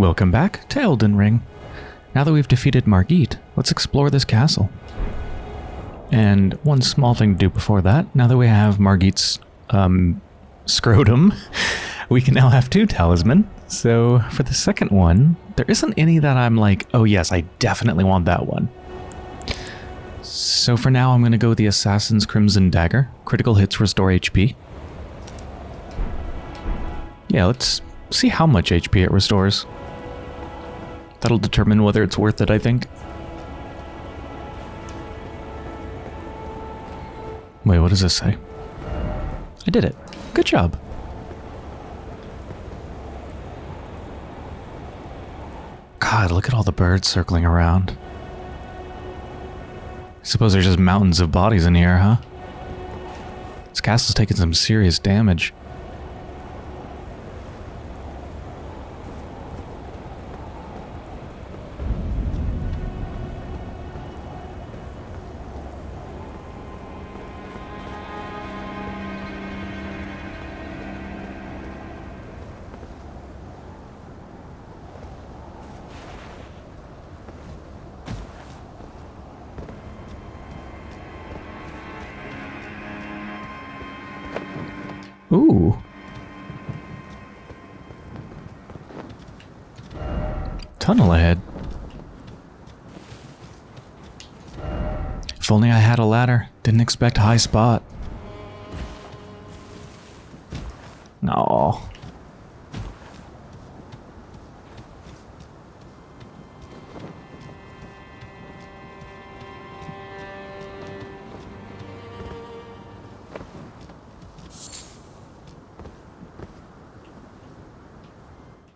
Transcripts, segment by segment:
Welcome back to Elden Ring. Now that we've defeated Margit, let's explore this castle. And one small thing to do before that, now that we have Margit's um, scrotum, we can now have two talisman. So for the second one, there isn't any that I'm like, oh yes, I definitely want that one. So for now, I'm going to go with the Assassin's Crimson Dagger. Critical hits restore HP. Yeah, let's see how much HP it restores. That'll determine whether it's worth it, I think. Wait, what does this say? I did it. Good job. God, look at all the birds circling around. I suppose there's just mountains of bodies in here, huh? This castle's taking some serious damage. Expect high spot. No.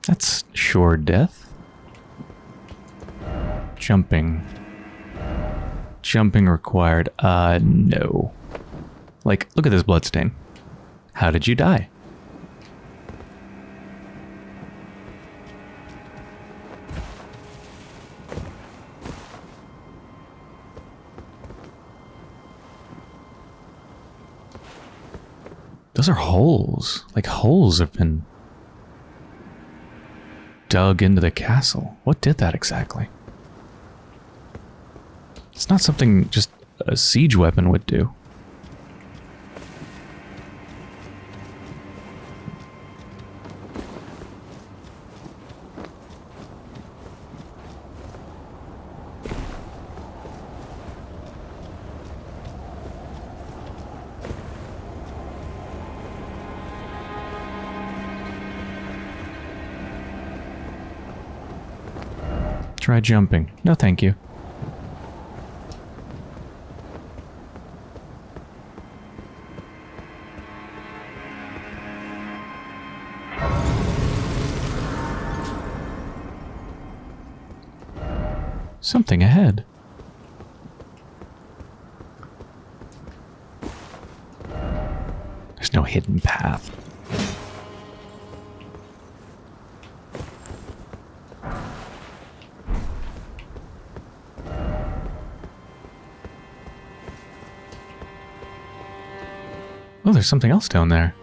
That's sure death. Jumping required. Uh, no. Like, look at this bloodstain. How did you die? Those are holes. Like holes have been dug into the castle. What did that exactly? It's not something just a siege weapon would do. Try jumping. No, thank you. Something ahead. There's no hidden path. Oh, there's something else down there.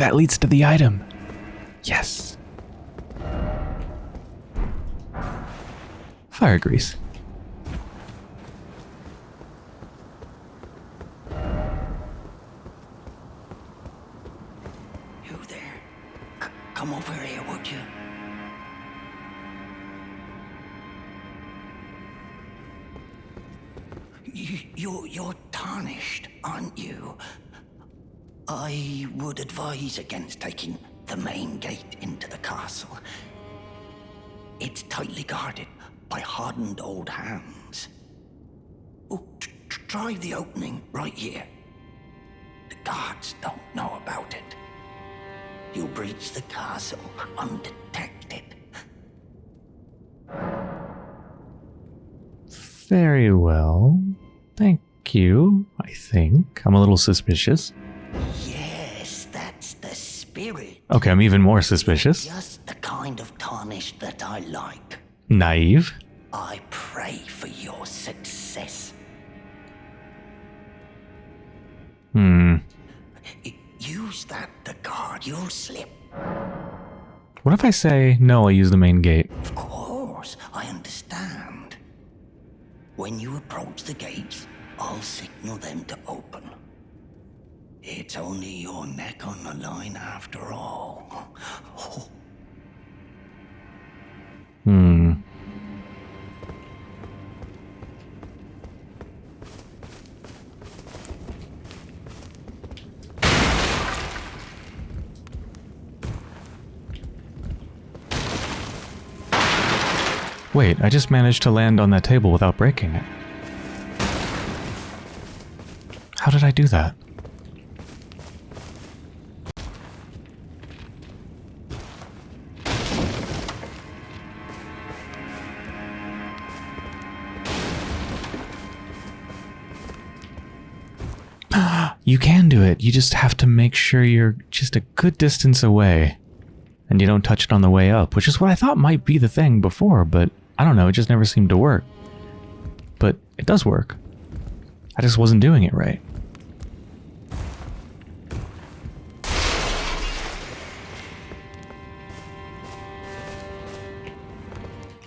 That leads to the item. Yes. Fire grease. Taking the main gate into the castle. It's tightly guarded by hardened old hands. Oh, try the opening right here. The guards don't know about it. You'll breach the castle undetected. Very well. Thank you, I think. I'm a little suspicious. Okay, I'm even more suspicious. Just the kind of tarnish that I like. Naive? I pray for your success. Hmm. Use that the guard you'll slip. What if I say, no, I use the main gate? Of Wait, I just managed to land on that table without breaking it. How did I do that? you can do it. You just have to make sure you're just a good distance away. And you don't touch it on the way up, which is what I thought might be the thing before, but I don't know, it just never seemed to work. But it does work. I just wasn't doing it right.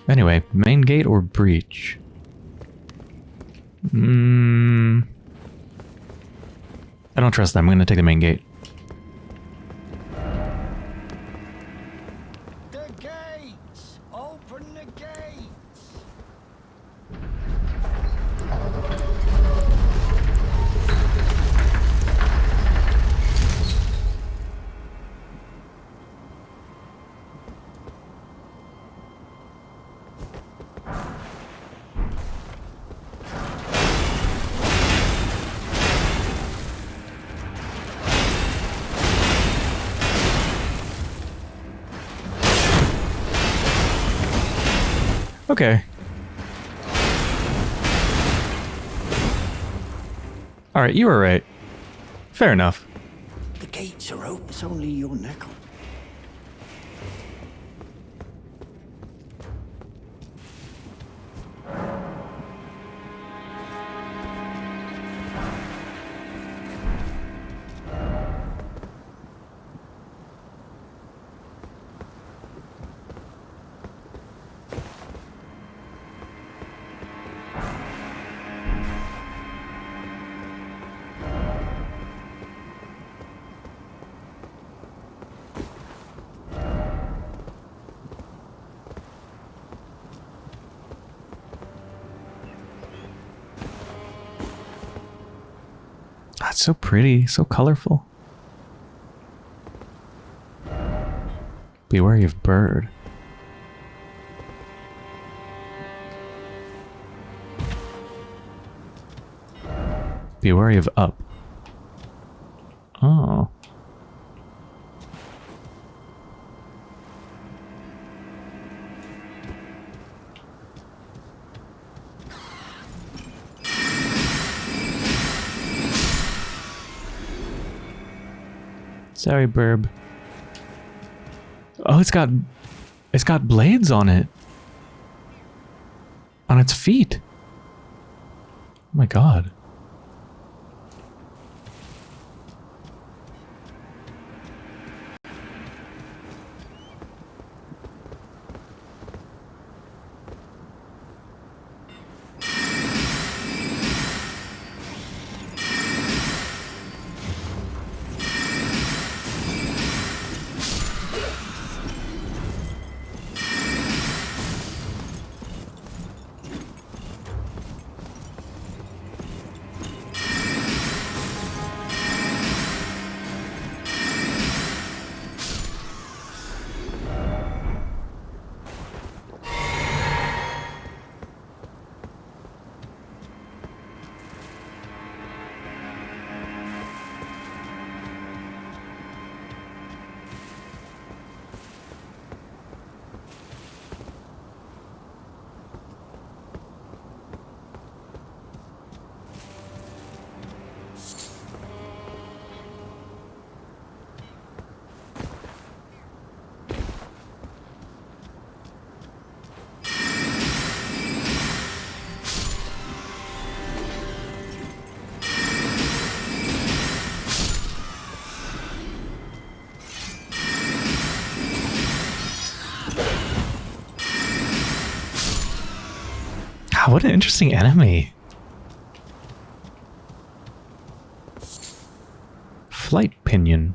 Anyway, main gate or breach? Hmm. I don't trust them. I'm going to take the main gate. You were right. Fair enough. So pretty, so colorful. Be wary of bird. Be wary of up. Oh. Sorry, Burb. Oh, it's got it's got blades on it. On its feet. Oh my god. An interesting enemy. Flight pinion.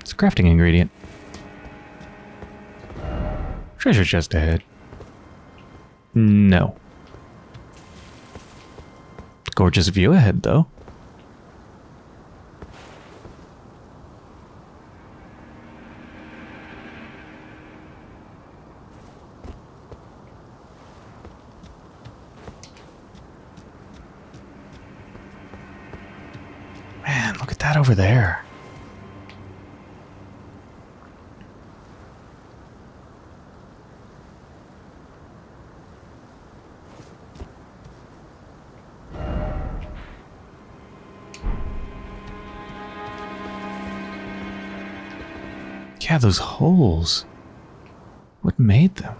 It's a crafting ingredient. Treasure chest ahead. No. Gorgeous view ahead, though. Man, look at that over there. Yeah, those holes. What made them?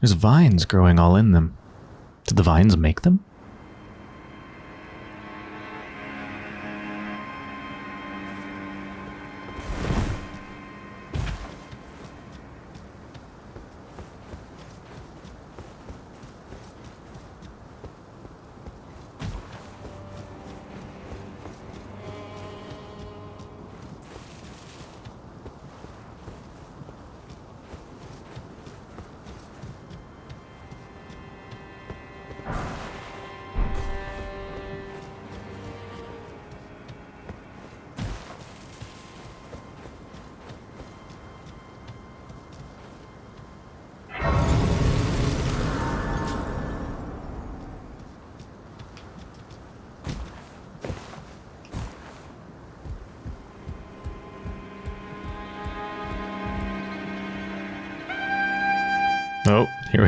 There's vines growing all in them. Did the vines make them?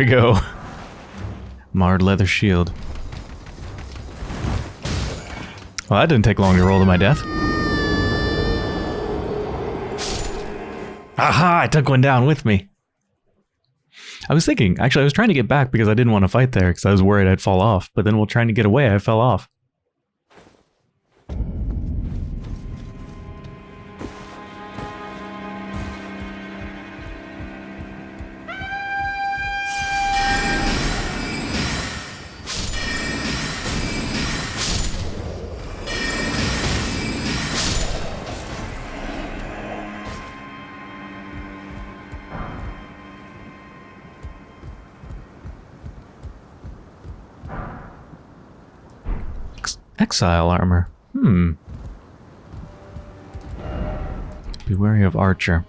We go. Marred leather shield. Well, that didn't take long to roll to my death. Aha! I took one down with me. I was thinking, actually, I was trying to get back because I didn't want to fight there because I was worried I'd fall off. But then while trying to get away, I fell off. Exile armor. Hmm. Be wary of archer.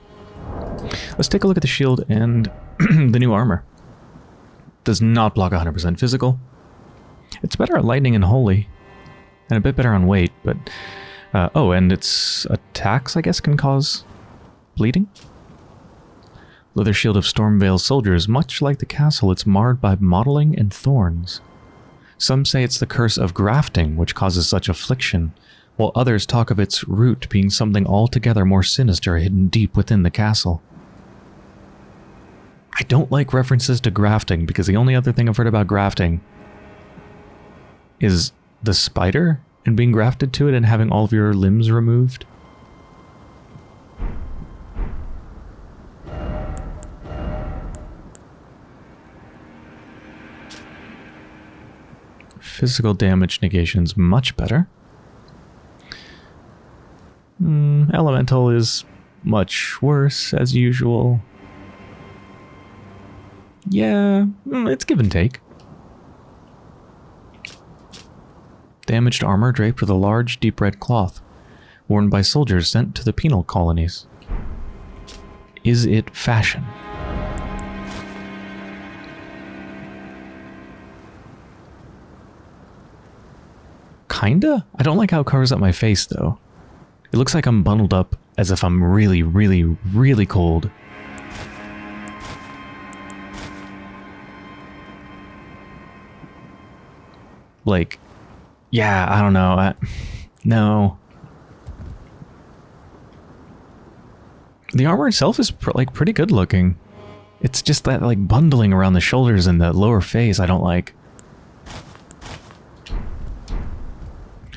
Let's take a look at the shield and the new armor. Does not block 100% physical. It's better at lightning and holy, and a bit better on weight, but... Uh, oh, and its attacks, I guess, can cause bleeding? Leather shield of Stormveil soldiers, much like the castle, it's marred by mottling and thorns. Some say it's the curse of grafting which causes such affliction, while others talk of its root being something altogether more sinister hidden deep within the castle. I don't like references to grafting because the only other thing I've heard about grafting is the spider and being grafted to it and having all of your limbs removed. Physical damage negation's much better. Mm, elemental is much worse, as usual. Yeah, mm, it's give and take. Damaged armor draped with a large, deep red cloth, worn by soldiers sent to the penal colonies. Is it fashion? Kinda? I don't like how it covers up my face, though. It looks like I'm bundled up as if I'm really, really, really cold. Like, yeah, I don't know. I, no. The armor itself is pr like pretty good looking. It's just that like bundling around the shoulders and the lower face I don't like.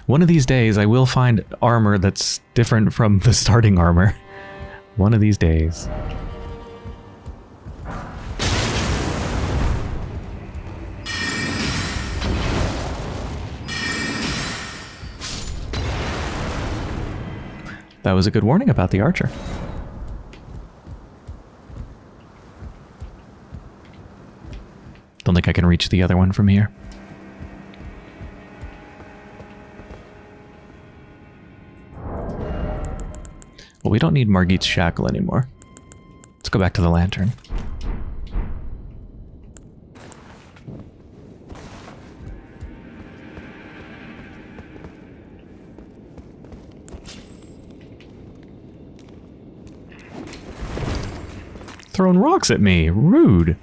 One of these days I will find armor that's different from the starting armor. One of these days. That was a good warning about the archer. Don't think I can reach the other one from here. Well, we don't need Margit's shackle anymore. Let's go back to the lantern. Throwing rocks at me. Rude.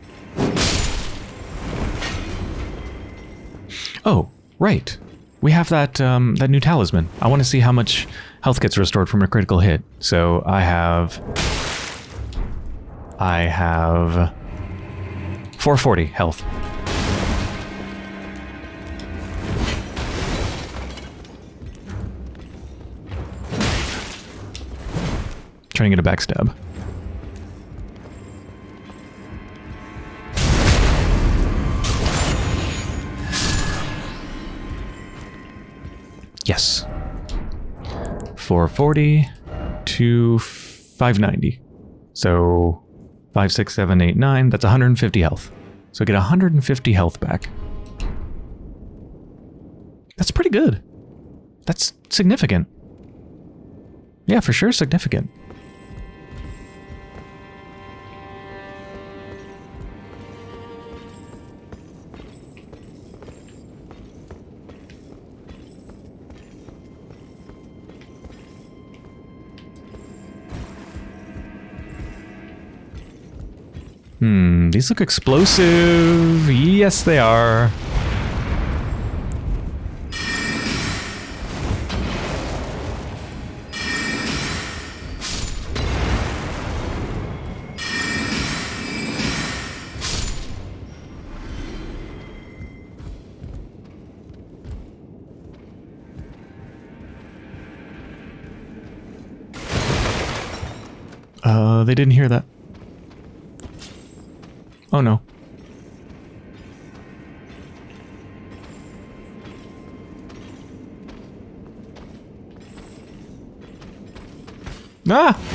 Oh, right. We have that um, that new talisman. I want to see how much health gets restored from a critical hit. So I have... I have... 440 health. Trying to get a backstab. Yes. 440 to 590. So 5, 6, 7, 8, 9. That's 150 health. So I get 150 health back. That's pretty good. That's significant. Yeah, for sure significant. These look explosive. Yes, they are. Uh, they didn't hear that. Oh no. Ah!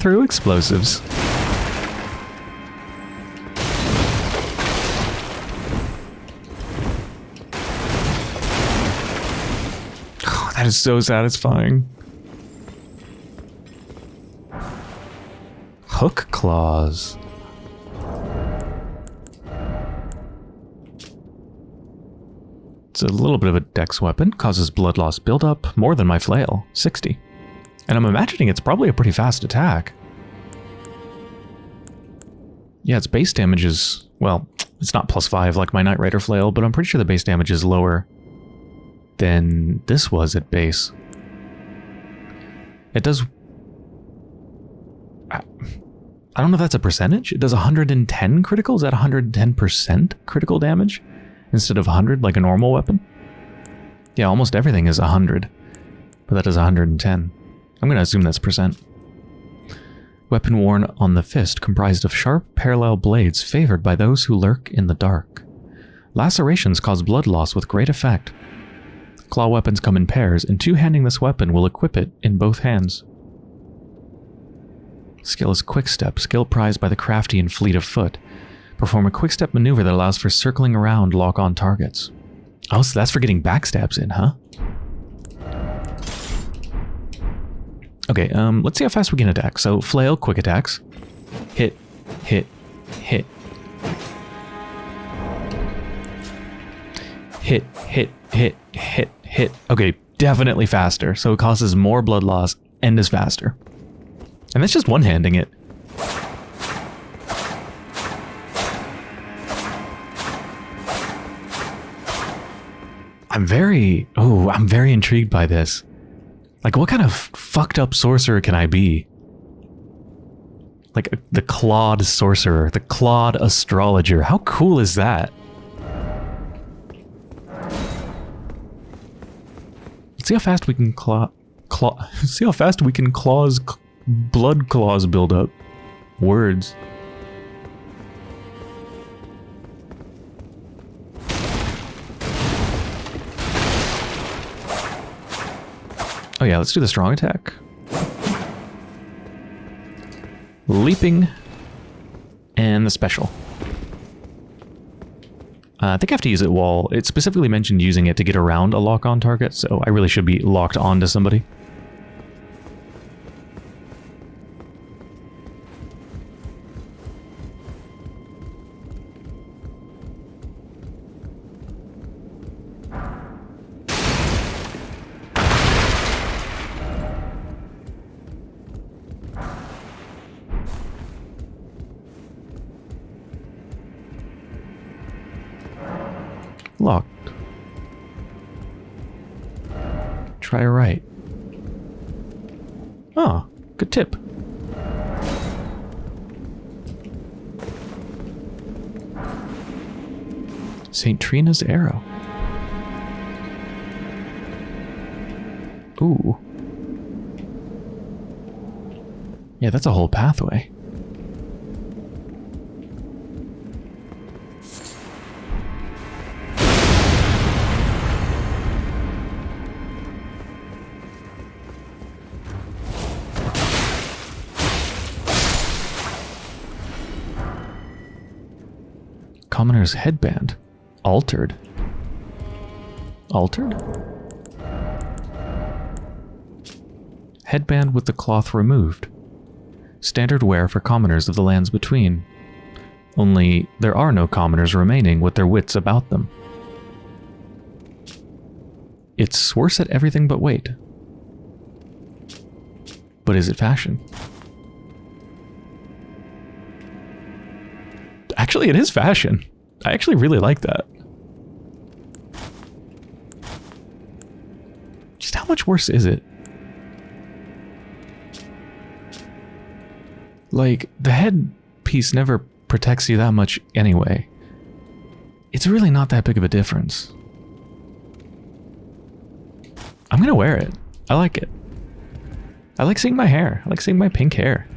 Through explosives. Oh, that is so satisfying. Hook claws. It's a little bit of a dex weapon, causes blood loss buildup, more than my flail, 60. And I'm imagining it's probably a pretty fast attack. Yeah, its base damage is, well, it's not plus 5 like my Nightrider Flail, but I'm pretty sure the base damage is lower than this was at base. It does... I, I don't know if that's a percentage. It does 110 critical. Is that 110% critical damage instead of 100 like a normal weapon? Yeah, almost everything is 100, but that does 110. I'm going to assume that's percent. Weapon worn on the fist comprised of sharp, parallel blades favored by those who lurk in the dark. Lacerations cause blood loss with great effect. Claw weapons come in pairs, and two-handing this weapon will equip it in both hands. Skill is Quick Step, skill prized by the crafty and fleet of foot. Perform a quick step maneuver that allows for circling around lock-on targets. Oh, so that's for getting backstabs in, huh? Okay, um, let's see how fast we can attack. So, flail, quick attacks. Hit, hit, hit. Hit, hit, hit, hit, hit. Okay, definitely faster. So it causes more blood loss and is faster. And that's just one-handing it. I'm very... Oh, I'm very intrigued by this. Like, what kind of fucked up sorcerer can I be? Like, the clawed sorcerer, the clawed astrologer. How cool is that? See how fast we can claw... claw see how fast we can claws... blood claws build up. Words. Oh yeah, let's do the strong attack. Leaping. And the special. Uh, I think I have to use it while... It specifically mentioned using it to get around a lock-on target, so I really should be locked onto somebody. St. Trina's arrow. Ooh. Yeah, that's a whole pathway. Commoner's headband. Altered. Altered? Headband with the cloth removed. Standard wear for commoners of the lands between. Only there are no commoners remaining with their wits about them. It's worse at everything but weight. But is it fashion? Actually, it is fashion. I actually really like that. Just how much worse is it? Like, the head piece never protects you that much anyway. It's really not that big of a difference. I'm gonna wear it. I like it. I like seeing my hair. I like seeing my pink hair.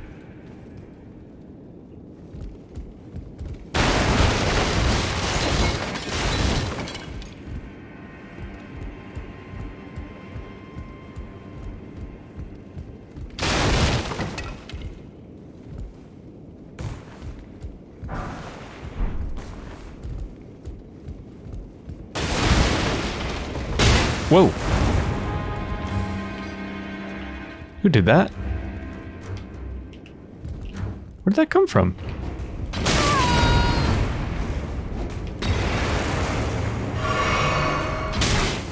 Did that? Where did that come from?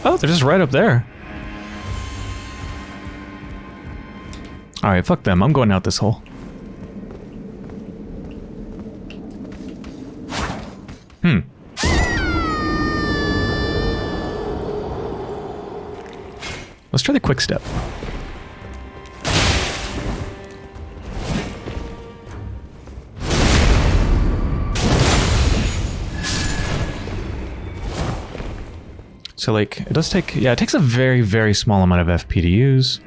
Oh, they're just right up there. Alright, fuck them. I'm going out this hole. Hmm. Let's try the quick step. So like, it does take, yeah, it takes a very, very small amount of FP to use.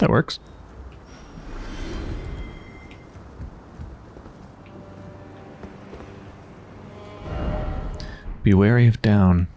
That works. Be wary of down.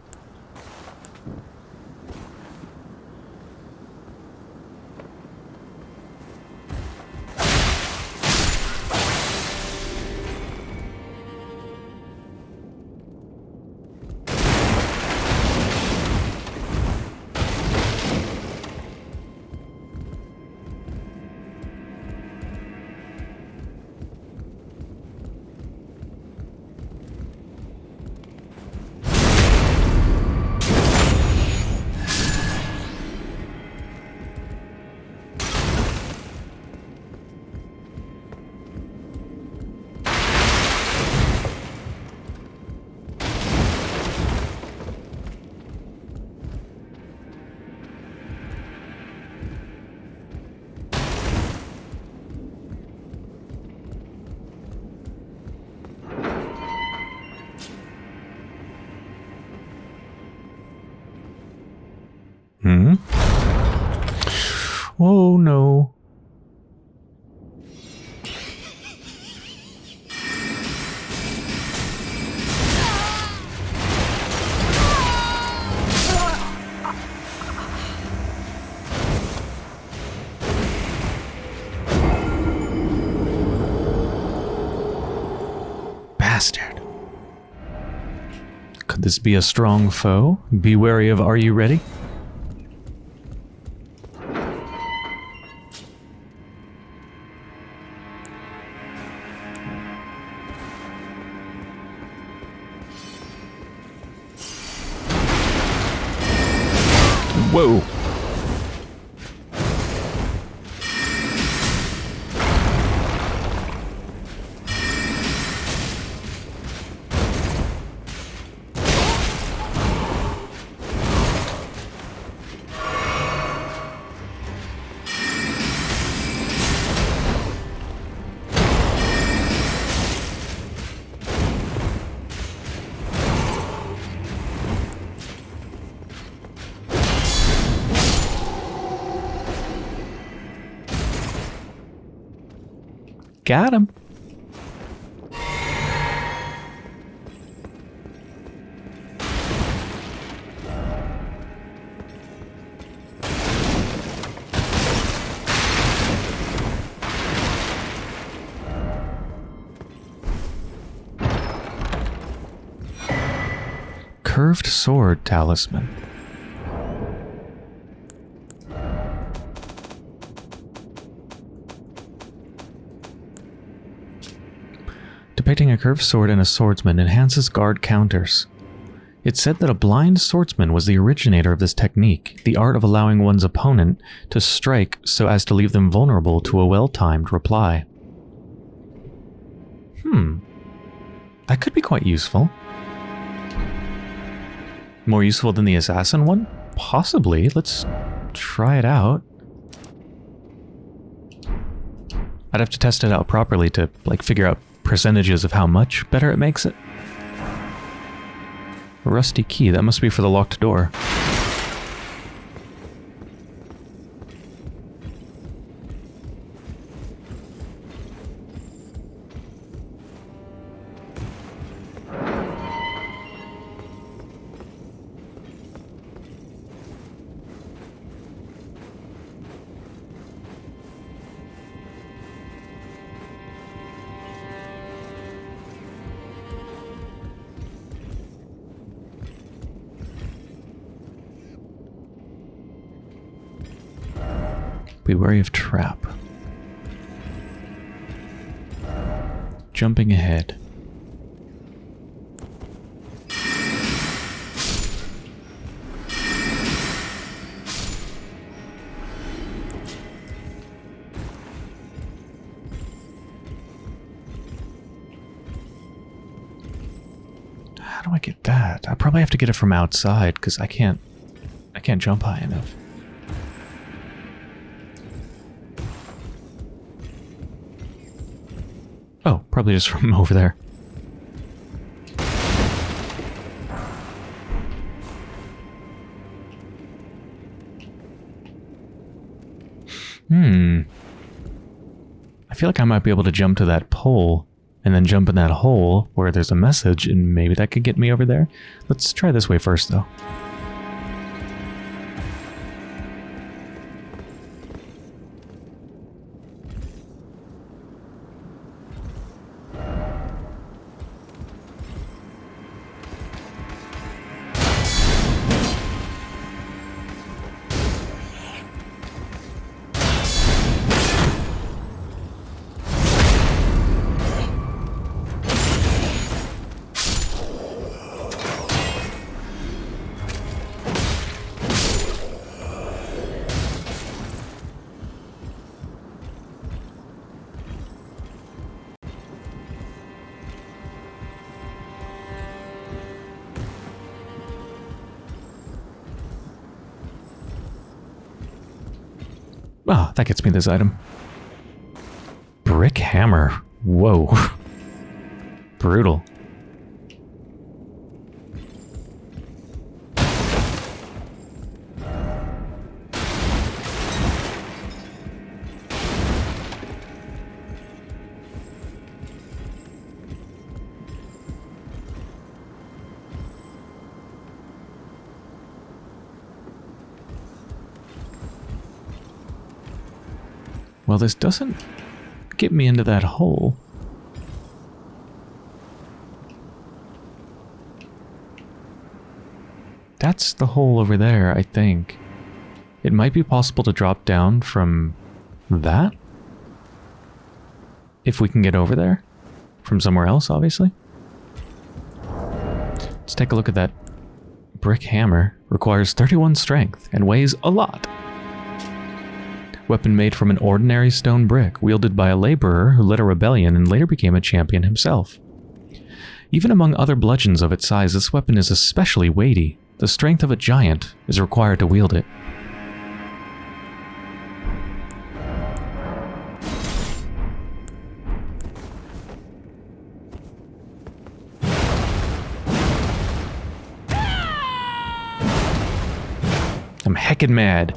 Be a strong foe? Be wary of Are You Ready? Got him. Curved sword talisman. Curved sword and a swordsman enhances guard counters. It's said that a blind swordsman was the originator of this technique, the art of allowing one's opponent to strike so as to leave them vulnerable to a well-timed reply. Hmm. That could be quite useful. More useful than the assassin one? Possibly. Let's try it out. I'd have to test it out properly to, like, figure out percentages of how much better it makes it. A rusty key, that must be for the locked door. Wary of trap. Jumping ahead. How do I get that? I probably have to get it from outside because I can't I can't jump high enough. Probably just from over there. Hmm. I feel like I might be able to jump to that pole and then jump in that hole where there's a message and maybe that could get me over there. Let's try this way first though. Gets me this item. Brick hammer. Whoa. Brutal. This doesn't get me into that hole. That's the hole over there, I think. It might be possible to drop down from that? If we can get over there? From somewhere else, obviously. Let's take a look at that brick hammer. Requires 31 strength and weighs a lot. Weapon made from an ordinary stone brick, wielded by a laborer who led a rebellion and later became a champion himself. Even among other bludgeons of its size, this weapon is especially weighty. The strength of a giant is required to wield it. I'm heckin' mad.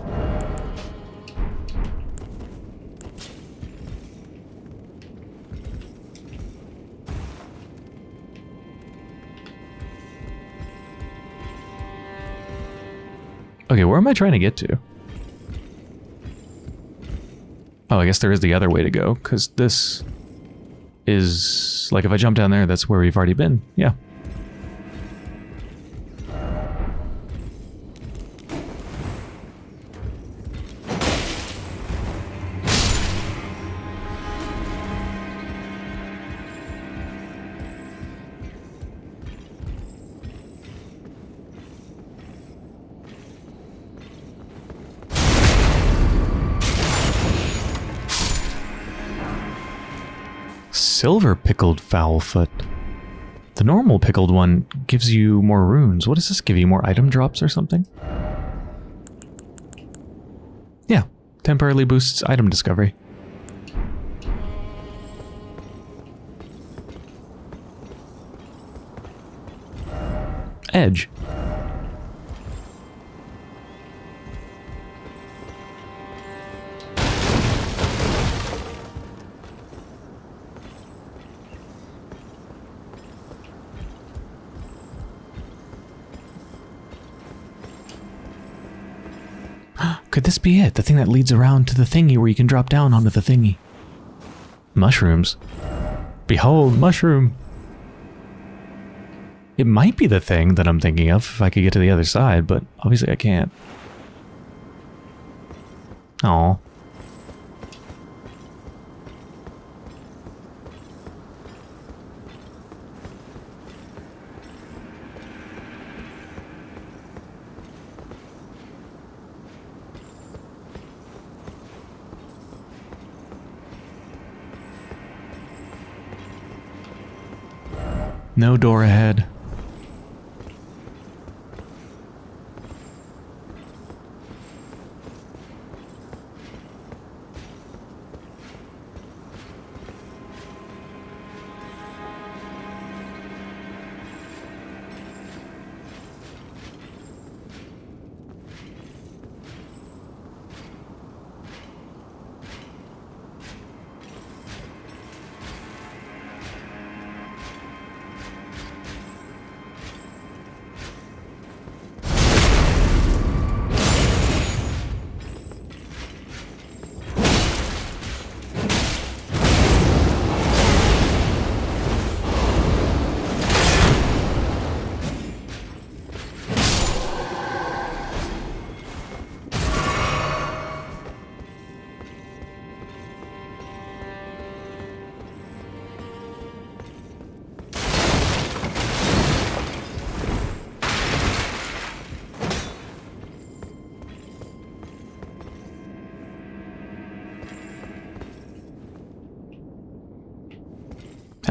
Okay, where am I trying to get to? Oh, I guess there is the other way to go, because this is... Like, if I jump down there, that's where we've already been. Yeah. Silver pickled fowl foot. The normal pickled one gives you more runes. What does this give you? More item drops or something? Yeah, temporarily boosts item discovery. Edge. Could this be it? The thing that leads around to the thingy where you can drop down onto the thingy. Mushrooms. Behold, mushroom. It might be the thing that I'm thinking of if I could get to the other side, but obviously I can't. Oh. No door ahead.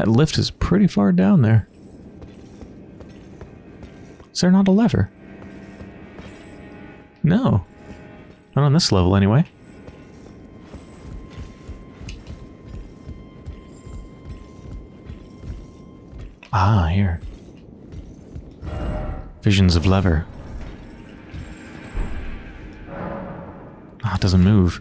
That lift is pretty far down there. Is there not a lever? No. Not on this level, anyway. Ah, here. Visions of lever. Ah, it doesn't move.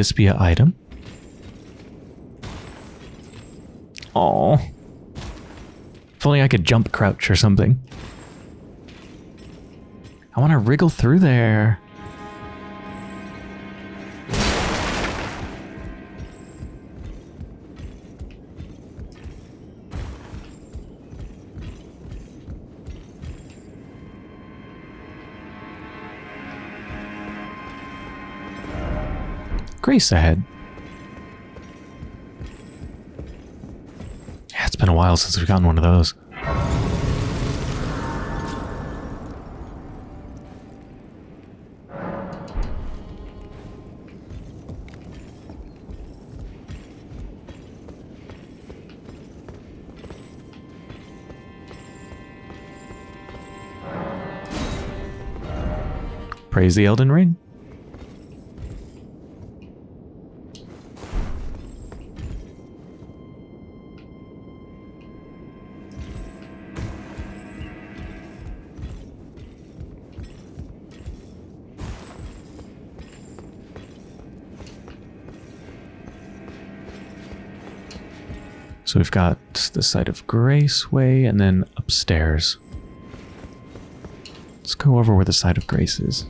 This be an item? Oh. If only I could jump crouch or something. I want to wriggle through there. Grace ahead. Yeah, it's been a while since we've gotten one of those. Praise the Elden Ring. The side of Graceway and then upstairs. Let's go over where the side of Grace is.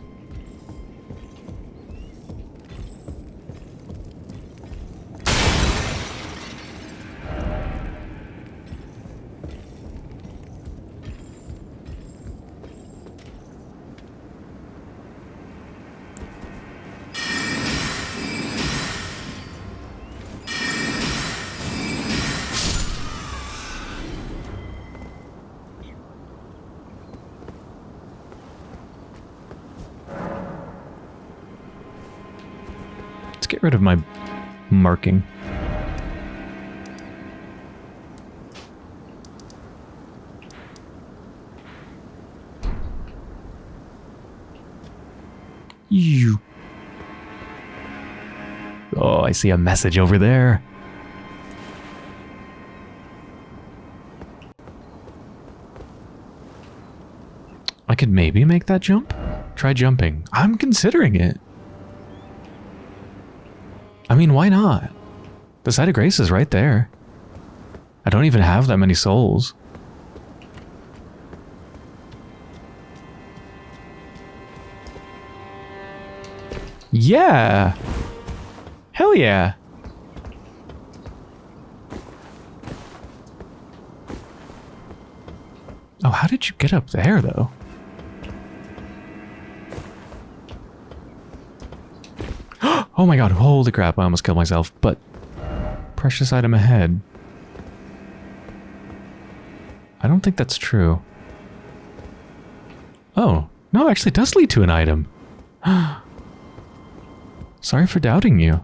Oh, I see a message over there. I could maybe make that jump? Try jumping. I'm considering it. I mean, why not? The side of grace is right there. I don't even have that many souls. Yeah! Hell yeah! Oh, how did you get up there, though? Oh my god, holy crap, I almost killed myself, but precious item ahead. I don't think that's true. Oh, no, it actually does lead to an item. Oh, Sorry for doubting you.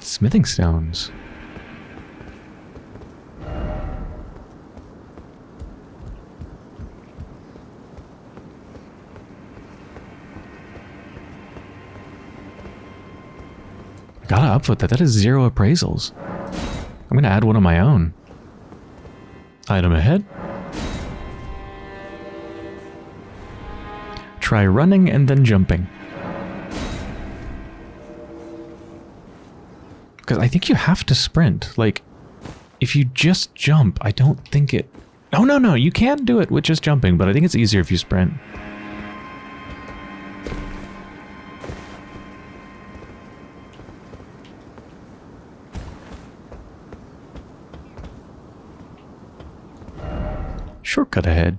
Smithing stones. Gotta upvote that. That is zero appraisals. I'm gonna add one of my own. Item ahead. Try running and then jumping. Because I think you have to sprint. Like, if you just jump, I don't think it... Oh, no, no, you can do it with just jumping, but I think it's easier if you sprint. Shortcut ahead.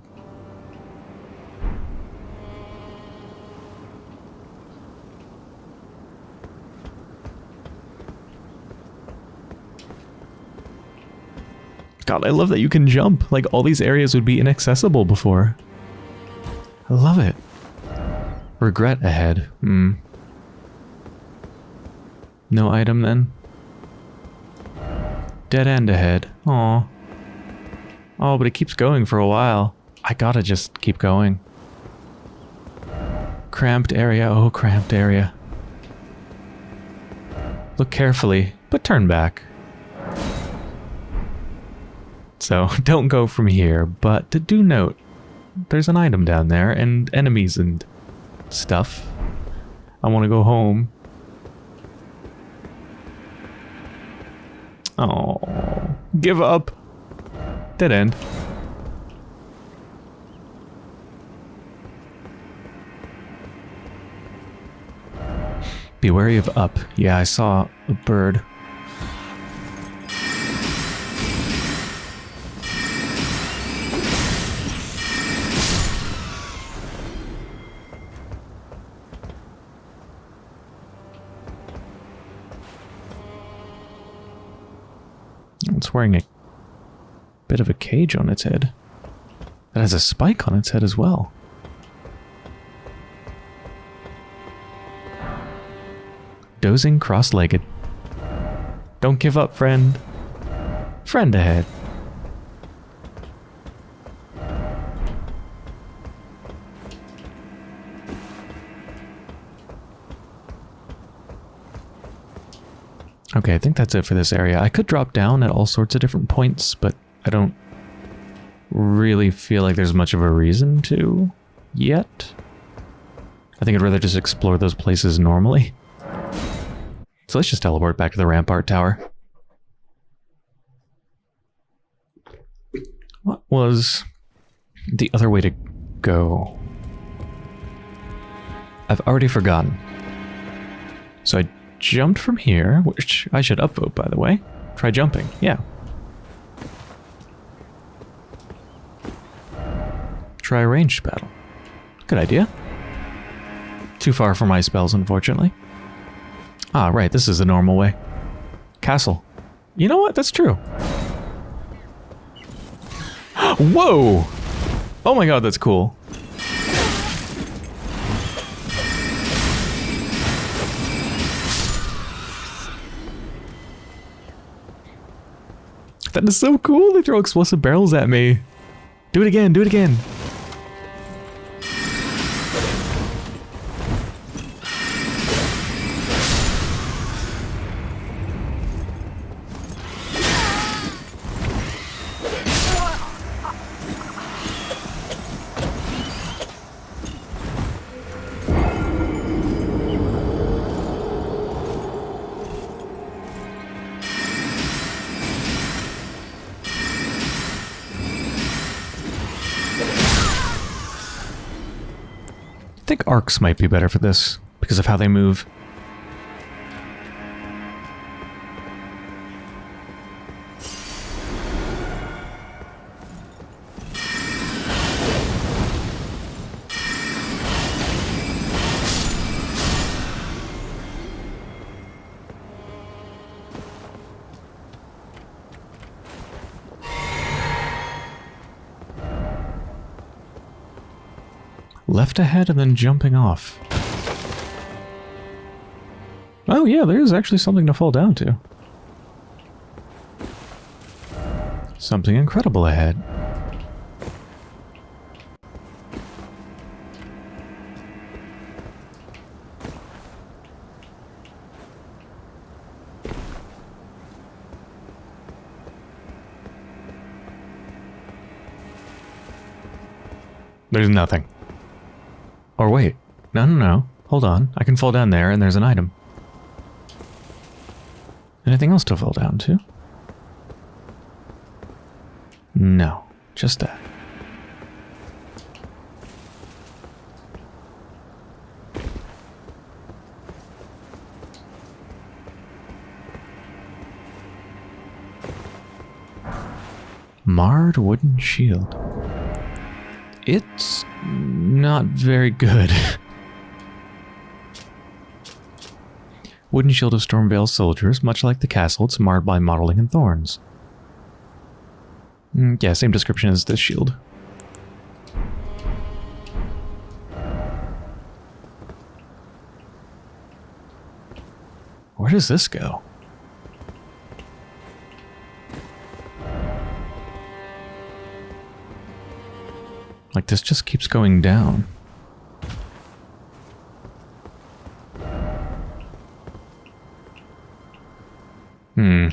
God, I love that you can jump. Like, all these areas would be inaccessible before. I love it. Regret ahead. Hmm. No item then? Dead end ahead. Aw. Oh, but it keeps going for a while. I gotta just keep going. Cramped area. Oh, cramped area. Look carefully, but turn back. So, don't go from here, but to do note, there's an item down there, and enemies and stuff. I want to go home. Oh, give up. Dead end. Be wary of up. Yeah, I saw a bird. Wearing a bit of a cage on its head. It has a spike on its head as well. Dozing cross-legged. Don't give up, friend. Friend ahead. Okay, I think that's it for this area. I could drop down at all sorts of different points, but I don't really feel like there's much of a reason to yet. I think I'd rather just explore those places normally. So let's just teleport back to the Rampart Tower. What was the other way to go? I've already forgotten. So I jumped from here, which I should upvote, by the way. Try jumping. Yeah. Try a ranged battle. Good idea. Too far for my spells, unfortunately. Ah, right, this is the normal way. Castle. You know what? That's true. Whoa! Oh my god, that's cool. That is so cool. They throw explosive barrels at me. Do it again. Do it again. Think arcs might be better for this because of how they move. Left ahead and then jumping off. Oh yeah, there is actually something to fall down to. Something incredible ahead. There's nothing. Or wait. No, no, no. Hold on. I can fall down there and there's an item. Anything else to fall down to? No. Just that. Marred wooden shield. It's not very good. Wooden shield of Stormveil soldiers, much like the castle, it's marred by mottling and thorns. Mm, yeah, same description as this shield. Where does this go? Like this just keeps going down. Hmm.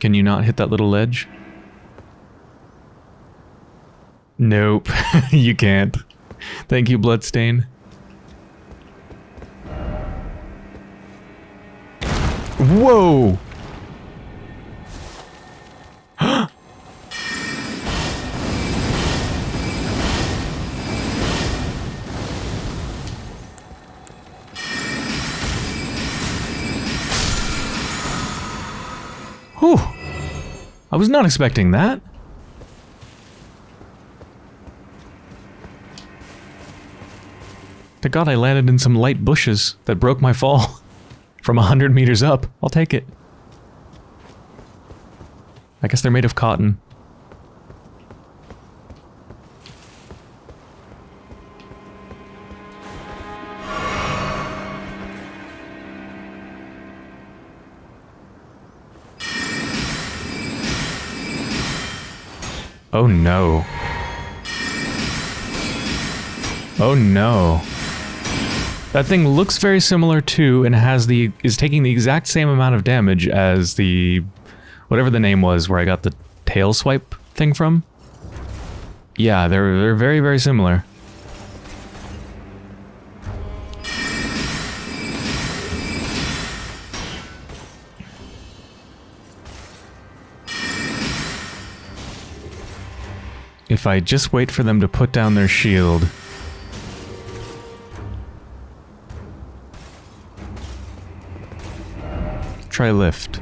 Can you not hit that little ledge? Nope, you can't. Thank you, Bloodstain. Whoa! Was not expecting that. To God, I landed in some light bushes that broke my fall from a hundred meters up. I'll take it. I guess they're made of cotton. Oh no. Oh no. That thing looks very similar to and has the is taking the exact same amount of damage as the whatever the name was where I got the tail swipe thing from. Yeah, they're they're very very similar. If I just wait for them to put down their shield. Try lift.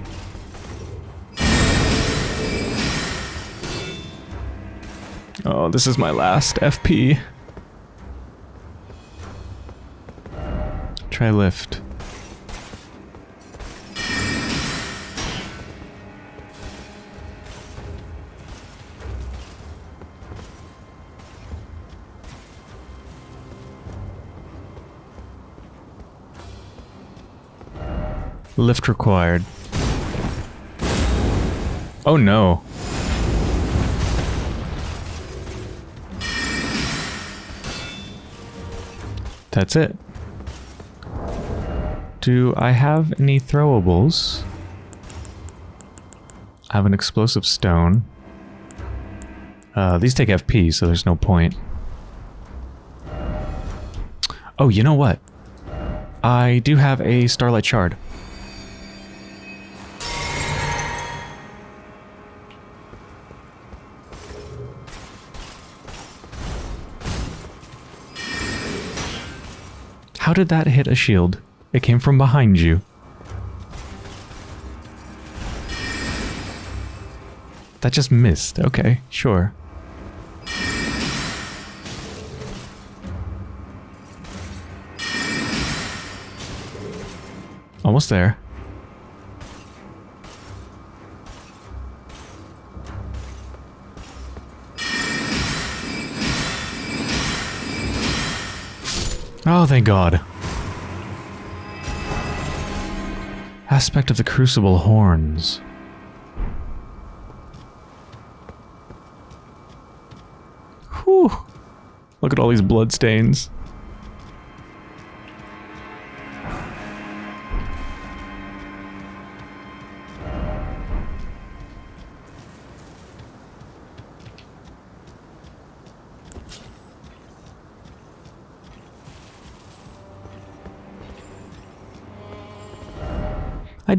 Oh, this is my last FP. Try lift. Lift required. Oh no. That's it. Do I have any throwables? I have an explosive stone. Uh, these take FP, so there's no point. Oh, you know what? I do have a Starlight Shard. How did that hit a shield? It came from behind you. That just missed. Okay, sure. Almost there. Oh, thank God. Aspect of the Crucible Horns. Whew. Look at all these blood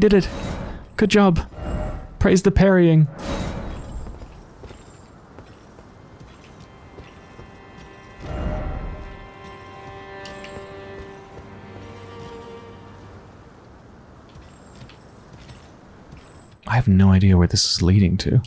did it. Good job. Praise the parrying. I have no idea where this is leading to.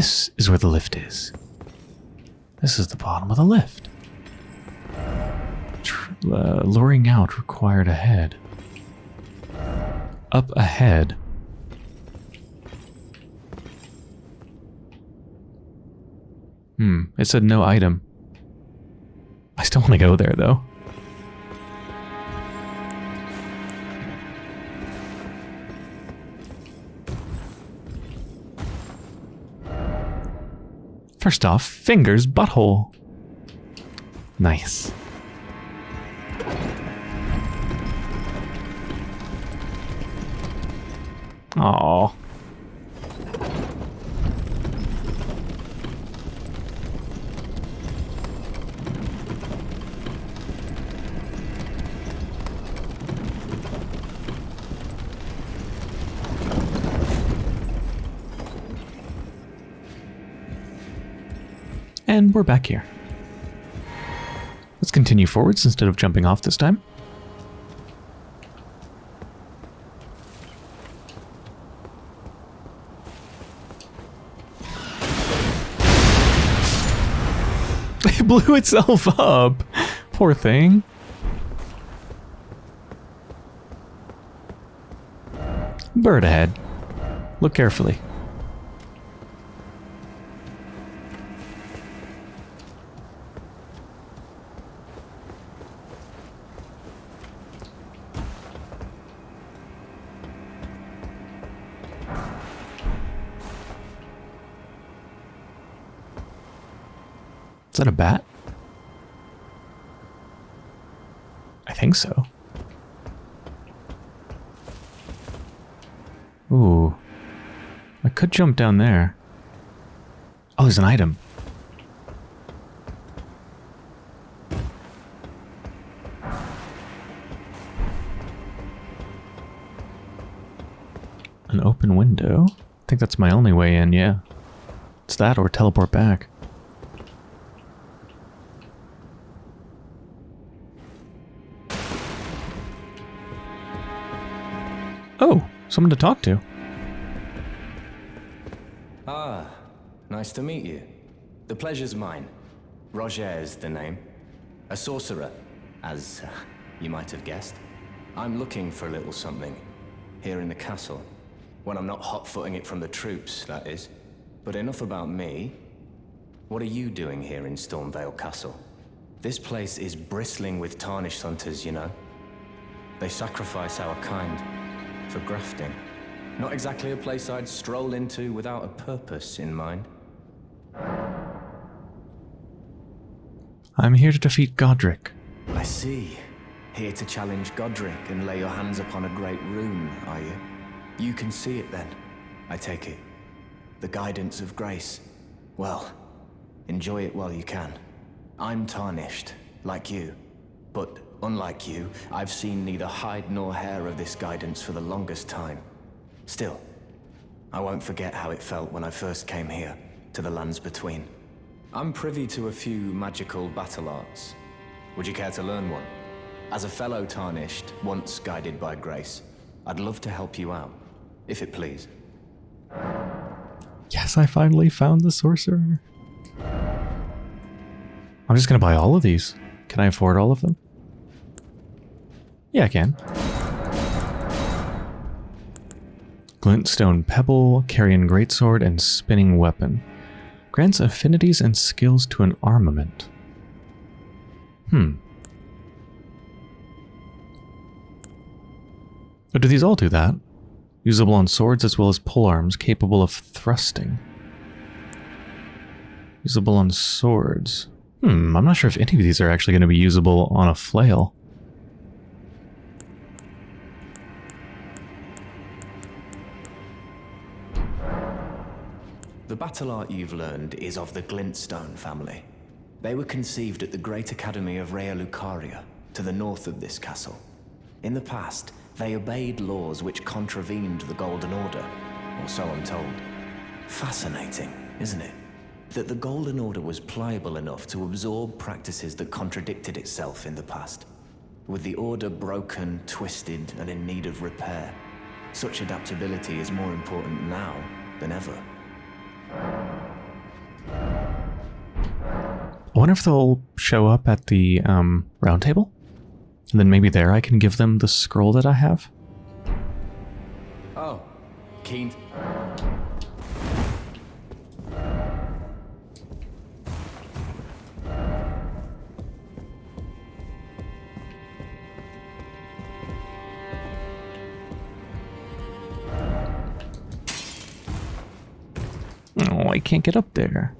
This is where the lift is. This is the bottom of the lift. Tr uh, luring out required ahead. Up ahead. Hmm, it said no item. I still want to go there though. First off, fingers butthole. Nice. Aww. And we're back here. Let's continue forwards instead of jumping off this time. It blew itself up. Poor thing. Bird ahead. Look carefully. That a bat? I think so. Ooh. I could jump down there. Oh, there's an item. An open window? I think that's my only way in, yeah. It's that or teleport back. Someone to talk to. Ah, nice to meet you. The pleasure's mine. Rogier is the name. A sorcerer, as uh, you might have guessed. I'm looking for a little something here in the castle. When I'm not hot-footing it from the troops, that is. But enough about me. What are you doing here in Stormveil Castle? This place is bristling with tarnished hunters, you know. They sacrifice our kind for grafting. Not exactly a place I'd stroll into without a purpose in mind. I'm here to defeat Godrick. I see. Here to challenge Godrick and lay your hands upon a great rune, are you? You can see it then, I take it. The guidance of grace. Well, enjoy it while you can. I'm tarnished, like you. But unlike you, I've seen neither hide nor hair of this guidance for the longest time. Still, I won't forget how it felt when I first came here, to the lands between. I'm privy to a few magical battle arts. Would you care to learn one? As a fellow Tarnished, once guided by grace, I'd love to help you out, if it please. Yes, I finally found the sorcerer. I'm just gonna buy all of these. Can I afford all of them? Yeah, I can. Glintstone Pebble, Carian Greatsword, and Spinning Weapon. Grants affinities and skills to an armament. Hmm. But do these all do that? Usable on swords as well as polearms, capable of thrusting. Usable on swords. Hmm, I'm not sure if any of these are actually going to be usable on a flail. The battle art you've learned is of the Glintstone family. They were conceived at the Great Academy of Raya Lucaria, to the north of this castle. In the past, they obeyed laws which contravened the Golden Order, or so I'm told. Fascinating, isn't it? That the Golden Order was pliable enough to absorb practices that contradicted itself in the past. With the Order broken, twisted, and in need of repair, such adaptability is more important now than ever. I wonder if they'll show up at the um, round table? And then maybe there I can give them the scroll that I have? Oh, Keen I can't get up there.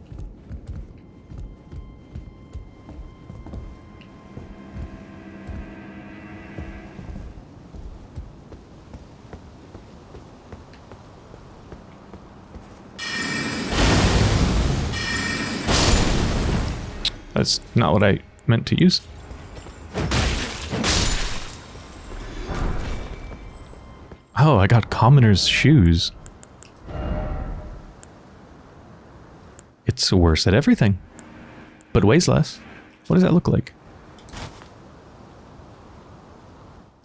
That's not what I meant to use. Oh, I got commoner's shoes. It's worse at everything, but weighs less. What does that look like?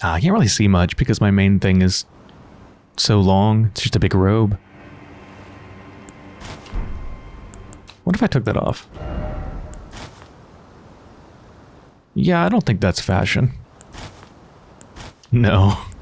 Ah, I can't really see much because my main thing is so long. It's just a big robe. What if I took that off? Yeah, I don't think that's fashion. No.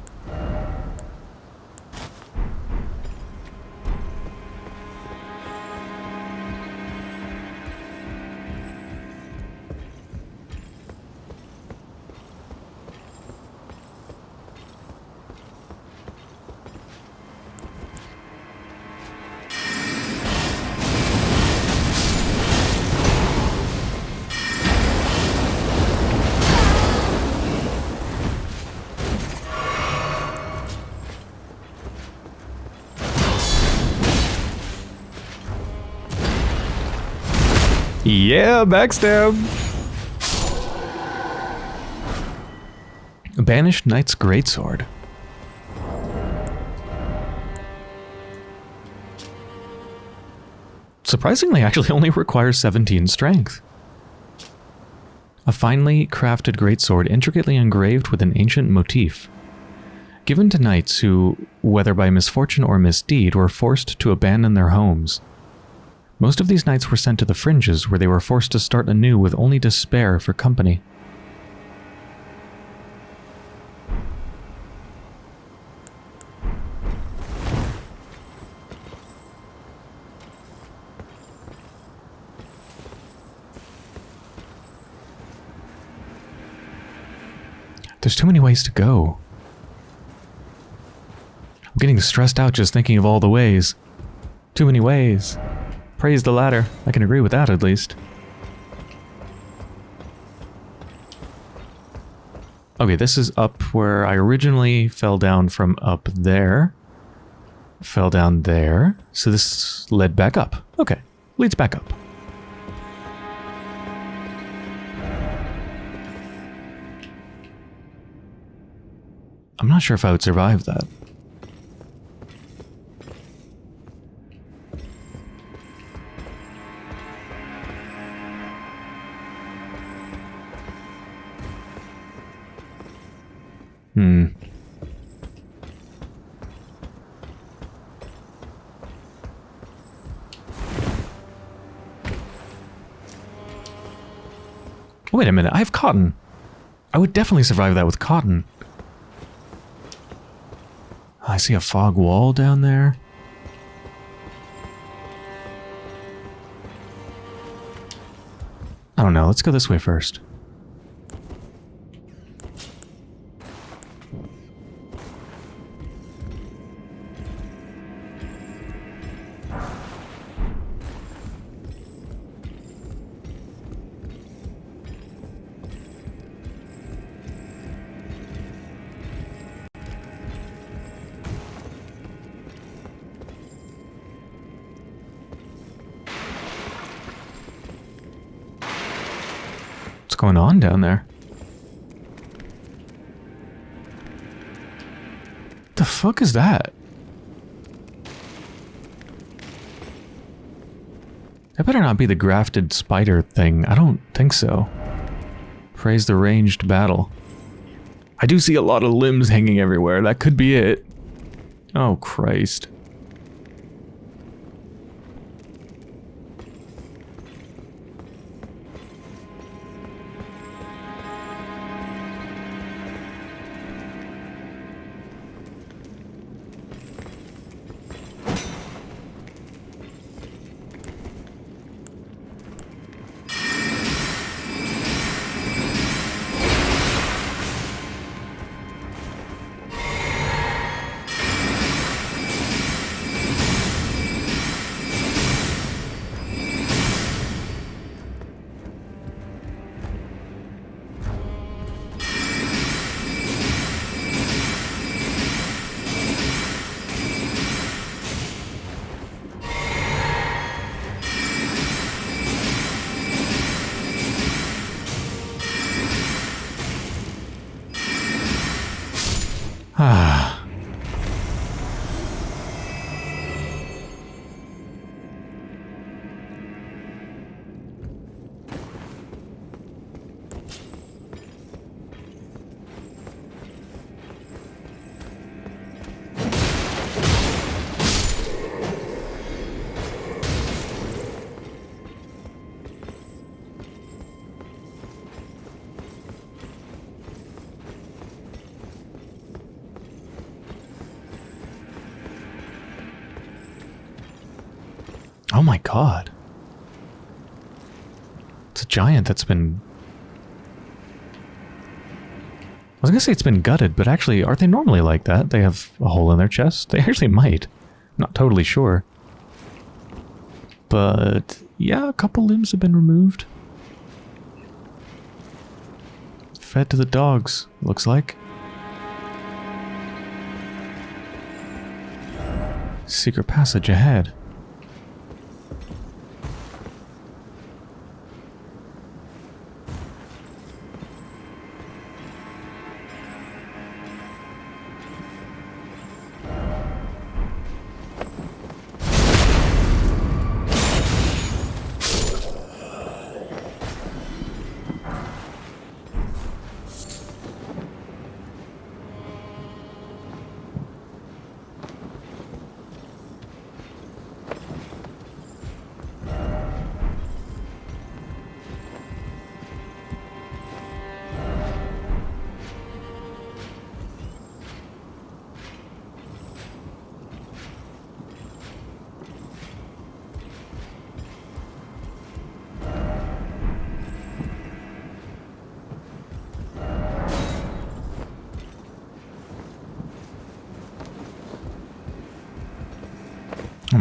Yeah, backstab. Banished Knight's Greatsword. Surprisingly, actually only requires 17 strength. A finely crafted greatsword intricately engraved with an ancient motif. Given to knights who, whether by misfortune or misdeed, were forced to abandon their homes. Most of these knights were sent to the fringes, where they were forced to start anew with only despair for company. There's too many ways to go. I'm getting stressed out just thinking of all the ways. Too many ways. Praise the latter. I can agree with that at least. Okay, this is up where I originally fell down from up there. Fell down there. So this led back up. Okay, leads back up. I'm not sure if I would survive that. Hmm. Wait a minute, I have cotton. I would definitely survive that with cotton. I see a fog wall down there. I don't know, let's go this way first. Down there? The fuck is that? That better not be the grafted spider thing. I don't think so. Praise the ranged battle. I do see a lot of limbs hanging everywhere. That could be it. Oh, Christ. Giant that's been... I was gonna say it's been gutted, but actually, aren't they normally like that? They have a hole in their chest? They actually might. Not totally sure. But, yeah, a couple limbs have been removed. Fed to the dogs, looks like. Secret passage ahead.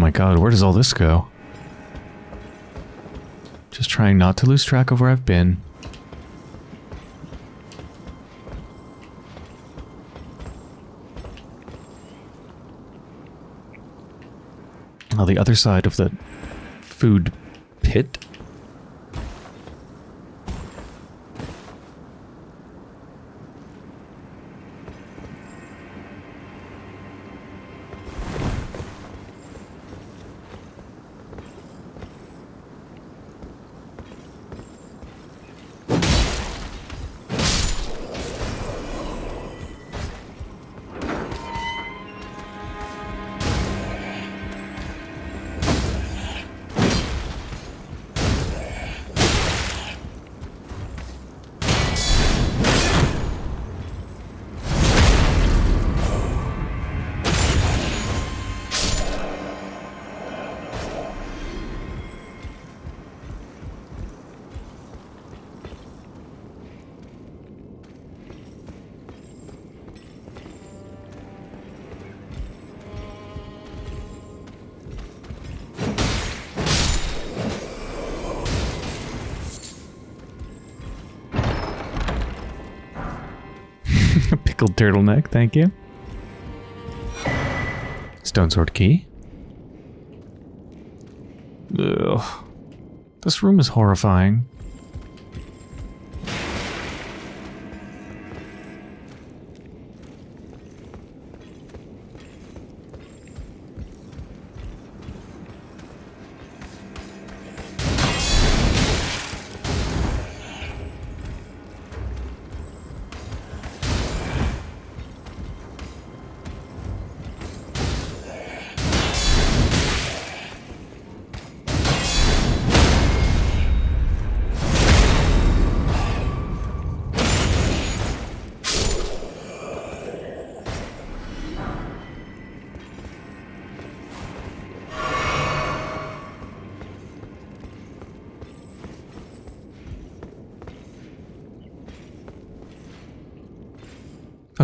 My god, where does all this go? Just trying not to lose track of where I've been. Now the other side of the food thank you. Stone sword key. Ugh. This room is horrifying.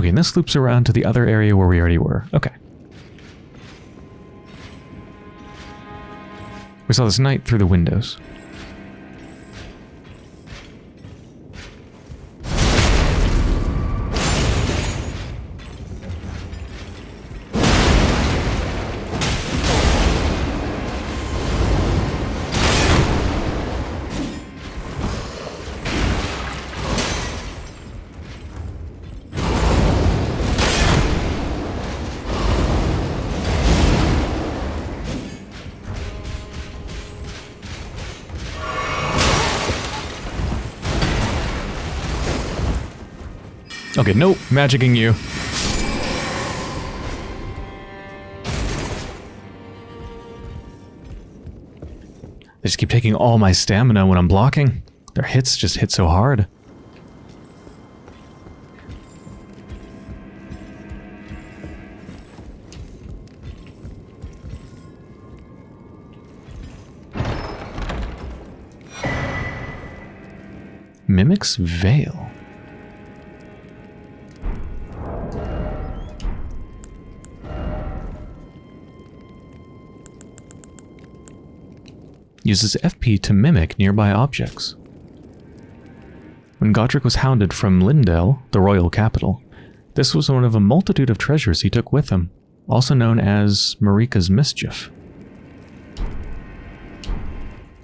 Okay, and this loops around to the other area where we already were. Okay. We saw this knight through the windows. Okay, nope, magicking you. They just keep taking all my stamina when I'm blocking. Their hits just hit so hard. Mimic's Veil. Uses FP to mimic nearby objects. When Godrick was hounded from Leyndell, the royal capital, this was one of a multitude of treasures he took with him, also known as Marika's Mischief.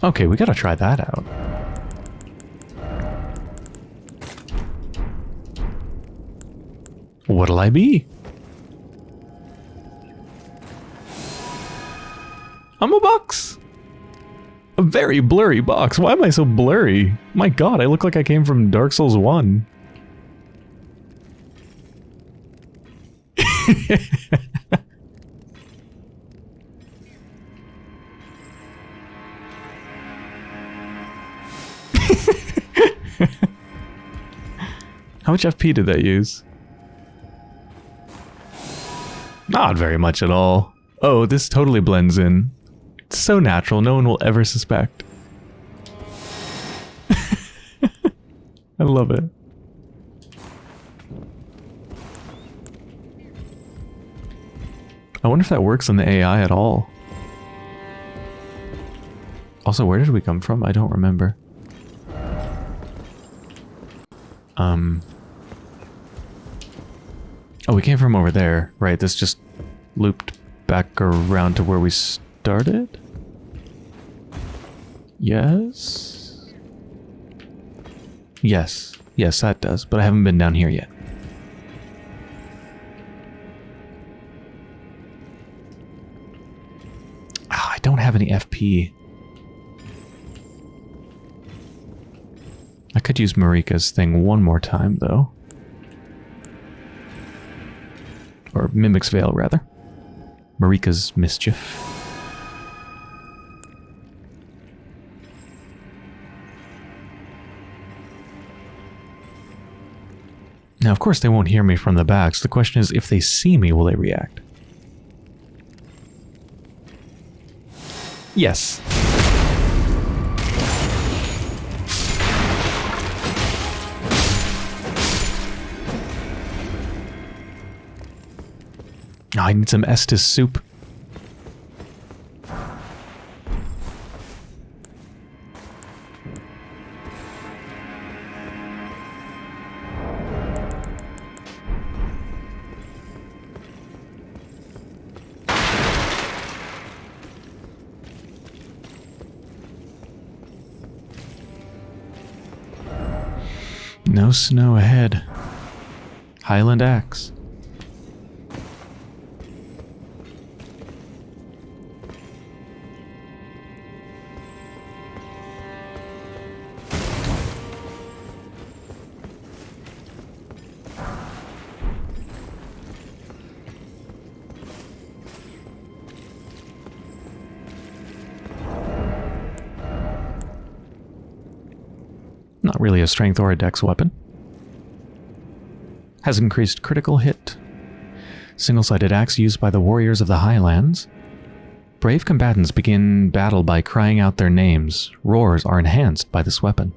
Okay, we gotta try that out. What'll I be? I'm a box! Very blurry box. Why am I so blurry? My god, I look like I came from Dark Souls 1. How much FP did that use? Not very much at all. Oh, this totally blends in. It's so natural, no one will ever suspect. I love it. I wonder if that works on the AI at all. Also, where did we come from? I don't remember. Um... Oh, we came from over there. Right, this just looped back around to where we started? Yes? Yes. Yes, that does, but I haven't been down here yet. Oh, I don't have any FP. I could use Marika's thing one more time, though. Or Mimic's Veil, rather. Marika's Mischief. Now, of course, they won't hear me from the back, so the question is, if they see me, will they react? Yes. Oh, I need some Estus soup. Snow ahead. Highland Axe. Not really a strength or a dex weapon. Has increased critical hit. Single-sided axe used by the warriors of the Highlands. Brave combatants begin battle by crying out their names. Roars are enhanced by this weapon.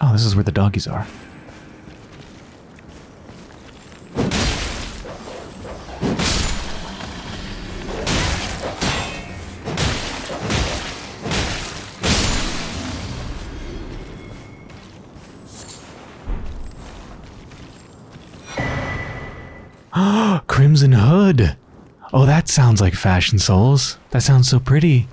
Oh, this is where the doggies are. Crimson Hood. Oh, that sounds like Fashion Souls. That sounds so pretty.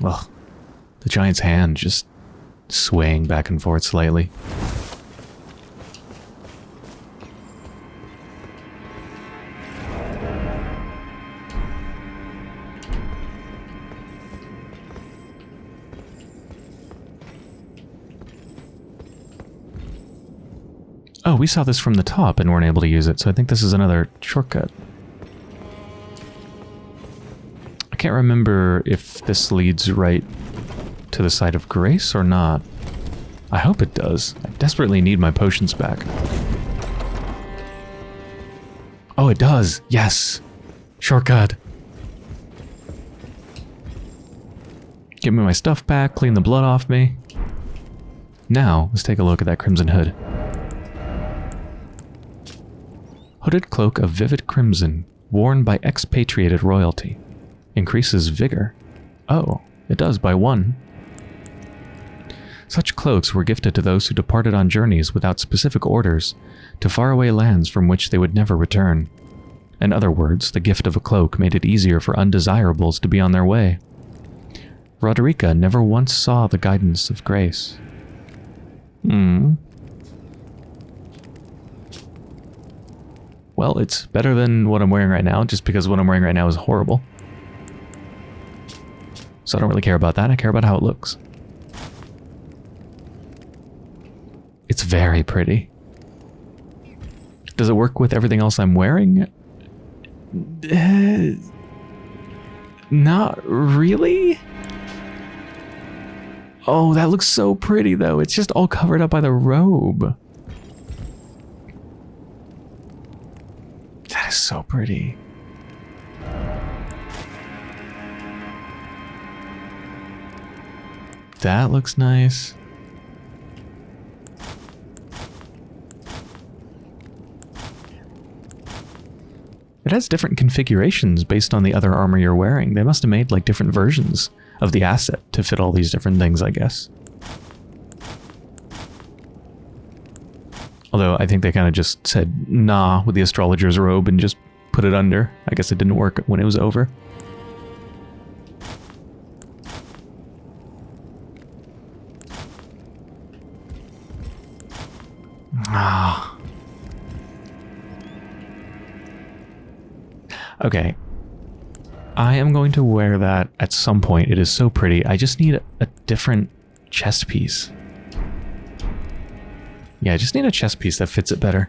Well, the giant's hand just swaying back and forth slightly. Oh, we saw this from the top and weren't able to use it, so I think this is another shortcut. I can't remember if this leads right to the site of Grace or not. I hope it does. I desperately need my potions back. Oh, it does. Yes. Shortcut. Give me my stuff back, clean the blood off me. Now, let's take a look at that crimson hood. Hooded cloak of vivid crimson, worn by expatriated royalty. Increases vigor. Oh, it does by one. Such cloaks were gifted to those who departed on journeys without specific orders to faraway lands from which they would never return. In other words, the gift of a cloak made it easier for undesirables to be on their way. Roderika never once saw the guidance of grace. Hmm. Well, it's better than what I'm wearing right now, just because what I'm wearing right now is horrible. So I don't really care about that, I care about how it looks. It's very pretty. Does it work with everything else I'm wearing? Uh, not really? Oh, that looks so pretty though. It's just all covered up by the robe. Is so pretty. That looks nice. It has different configurations based on the other armor you're wearing. They must have made like different versions of the asset to fit all these different things, I guess. Although I think they kind of just said nah with the astrologer's robe and just put it under. I guess it didn't work when it was over. Ah. Okay. I am going to wear that at some point. It is so pretty. I just need a, a different chest piece. Yeah, I just need a chest piece that fits it better.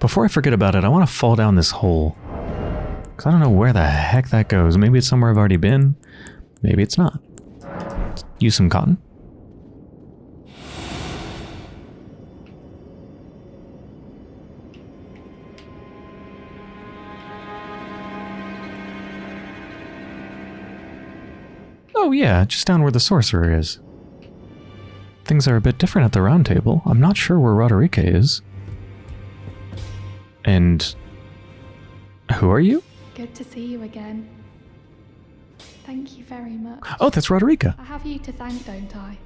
Before I forget about it, I want to fall down this hole. Because I don't know where the heck that goes. Maybe it's somewhere I've already been. Maybe it's not. Use some cotton. Oh yeah, just down where the sorcerer is. Things are a bit different at the round table. I'm not sure where Roderika is. And... Who are you? Good to see you again. Thank you very much. Oh, that's Roderika. I have you to thank, don't I?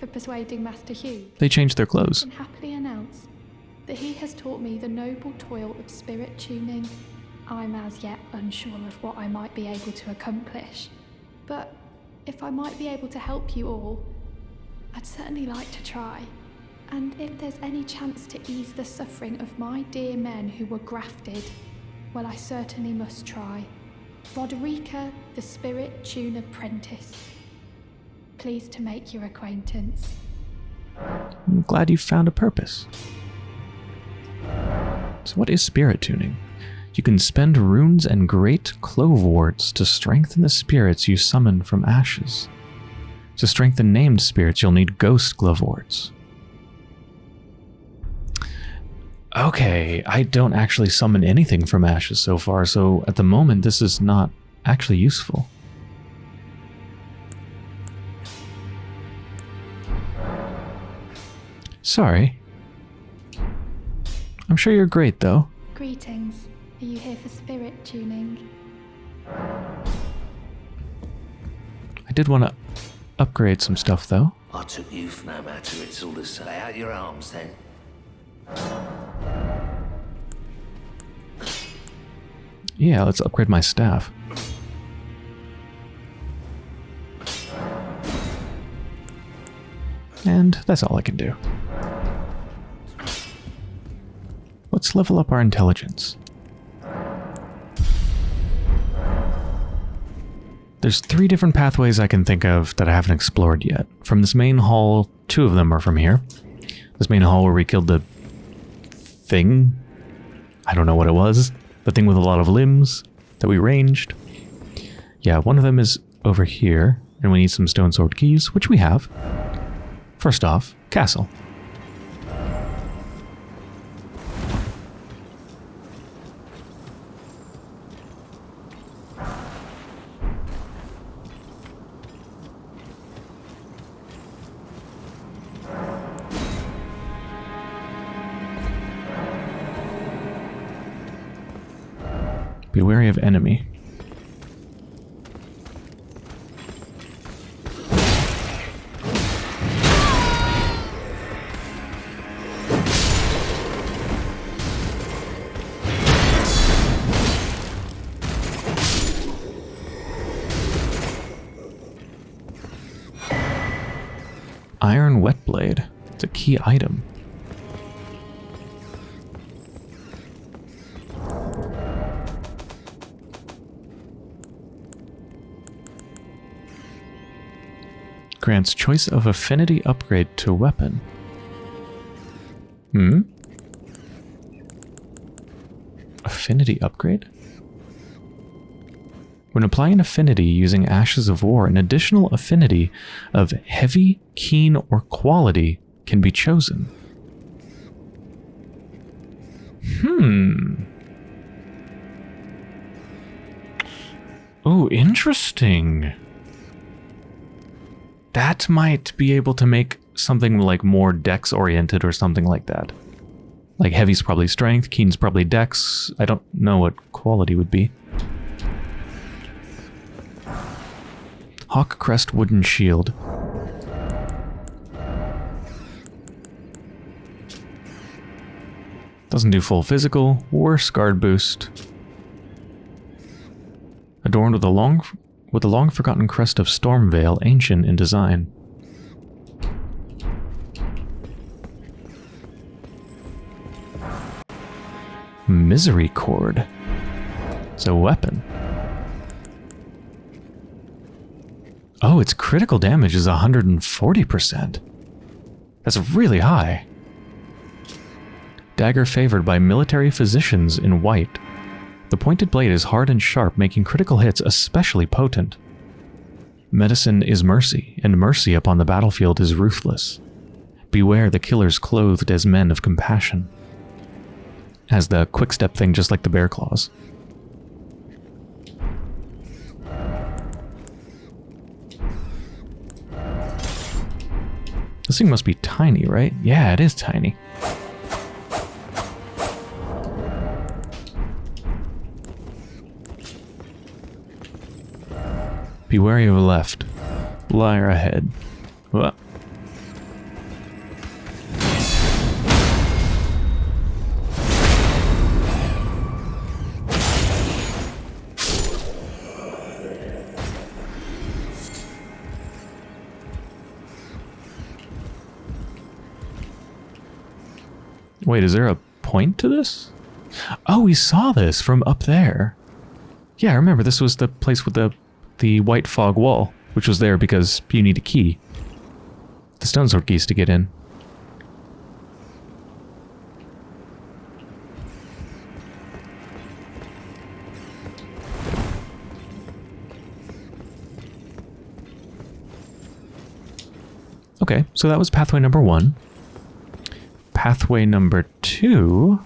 For persuading Master Hewg. They changed their clothes. I can happily announce that he has taught me the noble toil of spirit tuning. I'm as yet unsure of what I might be able to accomplish. But if I might be able to help you all, I'd certainly like to try. And if there's any chance to ease the suffering of my dear men who were grafted, well, I certainly must try. Roderika, the Spirit Tune Apprentice. Pleased to make your acquaintance. I'm glad you found a purpose. So what is spirit tuning? You can spend runes and great gloveworts to strengthen the spirits you summon from ashes. To strengthen named spirits, you'll need ghost gloveworts. Okay, I don't actually summon anything from ashes so far, so at the moment this is not actually useful. Sorry. I'm sure you're great, though. Greetings. Are you here for spirit tuning? I did want to upgrade some stuff, though. I took you for no matter, it's all the same. Lay out your arms then. Yeah, let's upgrade my staff. And that's all I can do. Let's level up our intelligence. There's three different pathways I can think of that I haven't explored yet. From this main hall, two of them are from here. This main hall where we killed the thing. I don't know what it was. The thing with a lot of limbs that we ranged. Yeah, one of them is over here, and we need some stone sword keys, which we have. First off, castle. Be wary of enemy. Iron Whetblade. It's a key item. Grants choice of affinity upgrade to weapon. Hmm? Affinity upgrade? When applying affinity using Ashes of War, an additional affinity of heavy, keen, or quality can be chosen. Hmm. Oh, interesting. That might be able to make something like more dex oriented or something like that. Like heavy's probably strength, keen's probably dex. I don't know what quality would be. Hawk Crest Wooden Shield. Doesn't do full physical, worse guard boost. Adorned with a long with the long forgotten crest of Stormveil, ancient in design. Misericorde. It's a weapon. Oh, its critical damage is 140%. That's really high. Dagger favored by military physicians in white. The pointed blade is hard and sharp, making critical hits especially potent. Medicine is mercy, and mercy upon the battlefield is ruthless. Beware the killers clothed as men of compassion. Has the quick step thing just like the bear claws. This thing must be tiny, right? Yeah, it is tiny. Be wary of left. Liar ahead. What? Wait, is there a point to this? Oh, we saw this from up there. Yeah, I remember this was the place with the the white fog wall, which was there because you need a key. The stone sword keys to get in. Okay, so that was pathway number one. Pathway number two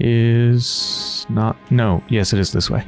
is not... No, yes, it is this way.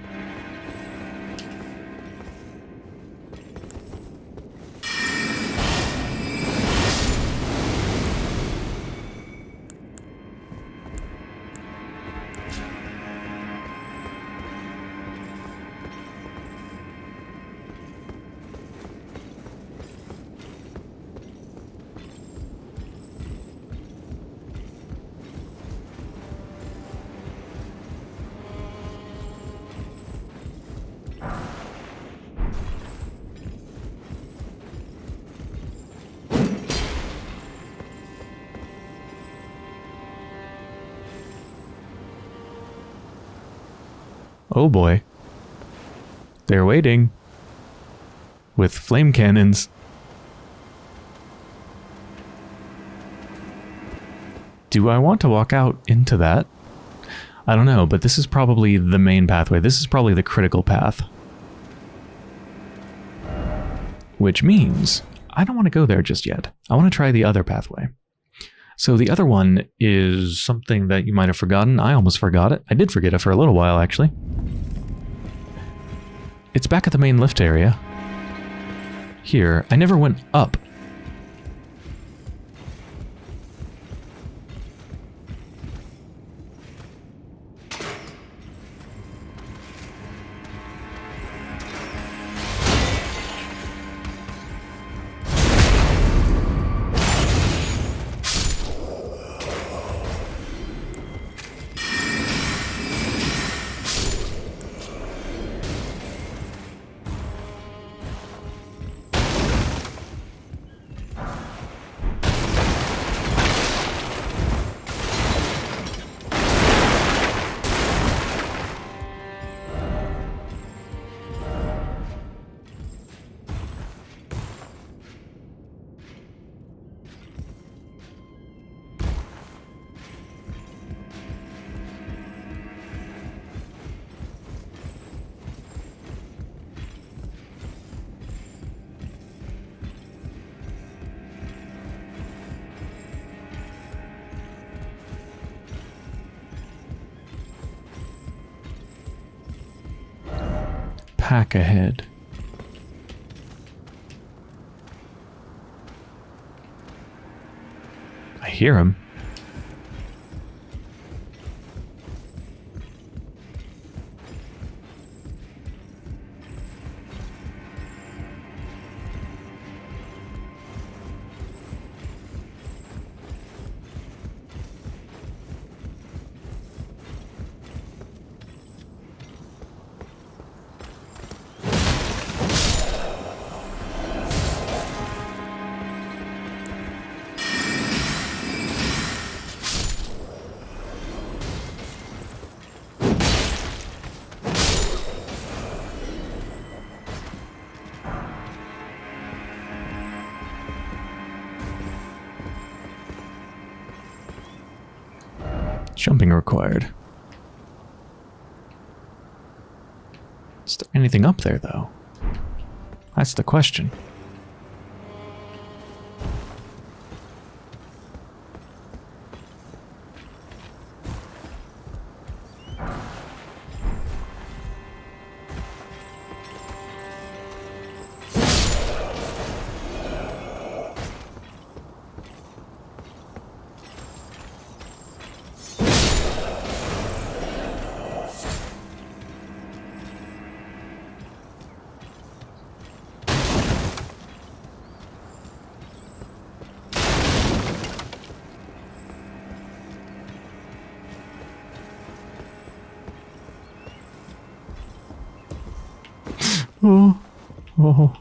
With flame cannons. Do I want to walk out into that? I don't know, but this is probably the main pathway. This is probably the critical path. Which means I don't want to go there just yet. I want to try the other pathway. So the other one is something that you might have forgotten. I almost forgot it. I did forget it for a little while, actually. It's back at the main lift area. Here. I never went up. Attack ahead. I hear him. Required. Is there anything up there, though? That's the question. Oh, oh.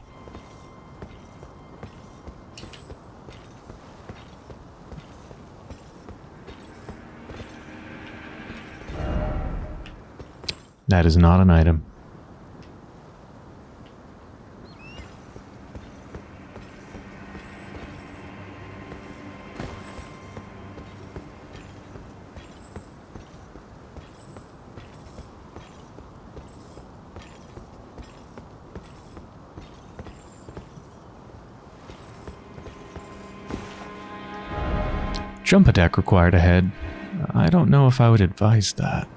That is not an item. Jump attack required ahead. I don't know if I would advise that.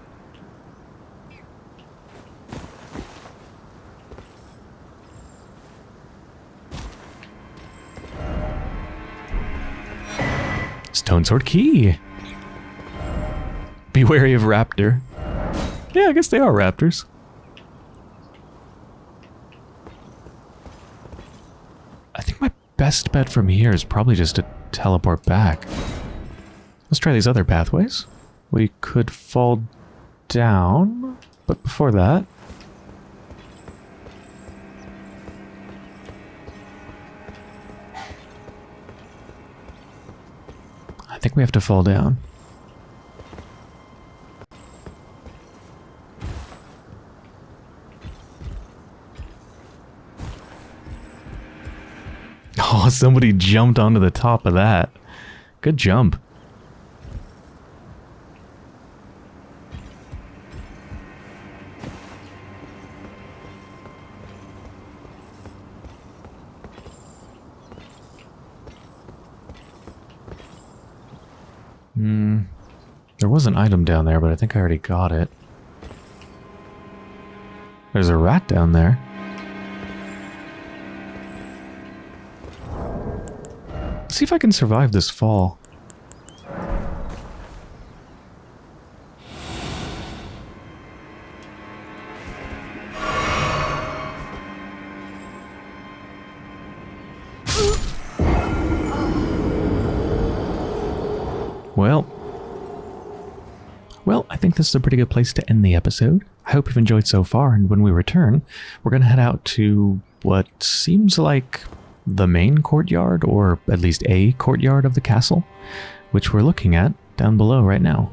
Stone Sword Key! Be wary of Raptor. Yeah, I guess they are raptors. I think my best bet from here is probably just to teleport back. Try these other pathways. We could fall down, but before that... I think we have to fall down. Oh, somebody jumped onto the top of that. Good jump. An item down there, but I think I already got it. There's a rat down there. Let's see if I can survive this fall. Think this is a pretty good place to end the episode. I hope you've enjoyed so far, and when we return, we're going to head out to what seems like the main courtyard, or at least a courtyard of the castle, which we're looking at down below right now.